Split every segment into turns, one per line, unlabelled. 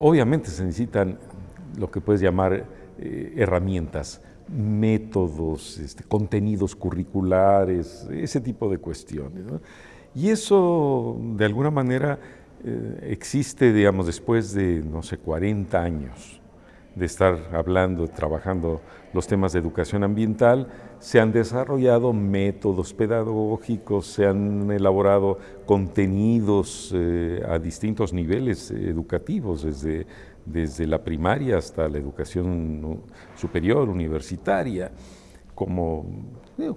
Obviamente se necesitan lo que puedes llamar eh, herramientas, métodos, este, contenidos curriculares, ese tipo de cuestiones. Y eso, de alguna manera, eh, existe, digamos, después de, no sé, 40 años de estar hablando, trabajando los temas de educación ambiental, se han desarrollado métodos pedagógicos, se han elaborado contenidos eh, a distintos niveles educativos, desde, desde la primaria hasta la educación superior, universitaria, como,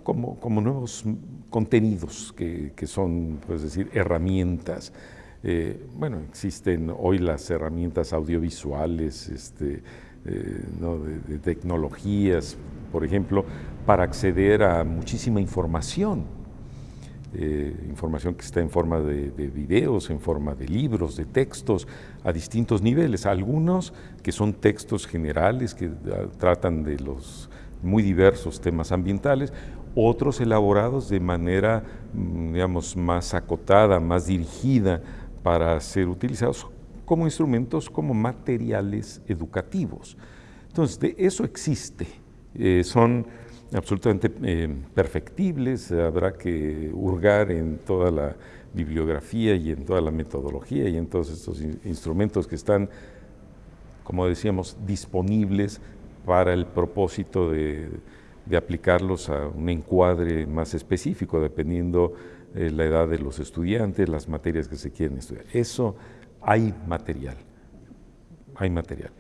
como, como nuevos contenidos que, que son, pues decir, herramientas. Eh, bueno, existen hoy las herramientas audiovisuales, este, eh, de, tecnologías, por ejemplo, para acceder a muchísima información. Eh, información que está en forma de, videos, en forma de libros, de textos, a distintos niveles. Algunos que son textos generales que ah, tratan de los muy diversos temas ambientales, otros elaborados de manera, mm, digamos, más acotada, más dirigida para ser utilizados como instrumentos, como materiales educativos. Entonces, de eso existe. Eh, son absolutamente eh, perfectibles, habrá que hurgar en toda la bibliografía y en toda la metodología y en todos estos instrumentos que están, como decíamos, disponibles para el propósito de, aplicarlos a un encuadre más específico, dependiendo eh, la edad de los estudiantes, las materias que se quieren estudiar. Eso hay material, hay material.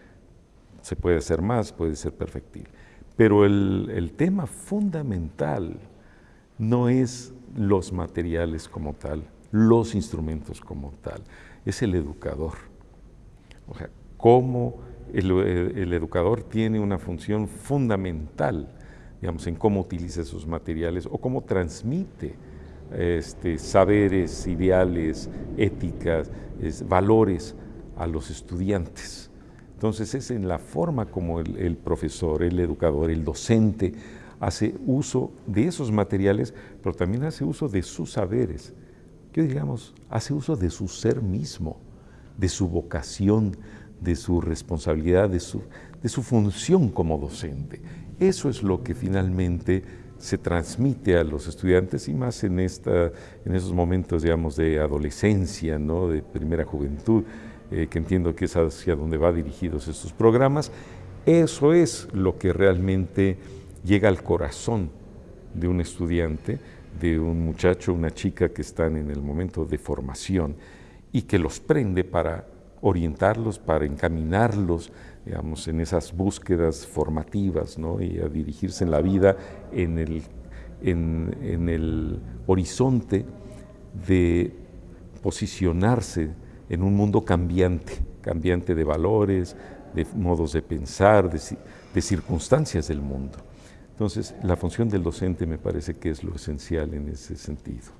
Se puede hacer más, puede ser perfectible. Pero el, tema fundamental no es los materiales como tal, los instrumentos como tal, es el educador. O sea, cómo el, el, educador tiene una función fundamental, digamos, en cómo utiliza esos materiales o cómo transmite este, saberes, ideales, éticas, valores a los estudiantes. Entonces es en la forma como el, profesor, el educador, el docente hace uso de esos materiales, pero también hace uso de sus saberes, que digamos, hace uso de su ser mismo, de su vocación, de su responsabilidad, de su, de su función como docente. Eso es lo que finalmente se transmite a los estudiantes y más en, esta, en esos momentos, digamos, de adolescencia, ¿no? de primera juventud, eh, que entiendo que es hacia donde va dirigidos estos programas. Eso es lo que realmente llega al corazón de un estudiante, de un muchacho, una chica que están en el momento de formación y que los prende para orientarlos, para encaminarlos, digamos, en esas búsquedas formativas ¿no? y a dirigirse en la vida en el, en, el horizonte de posicionarse en un mundo cambiante, cambiante de valores, de modos de pensar, de, de, circunstancias del mundo. Entonces, la función del docente me parece que es lo esencial en ese sentido.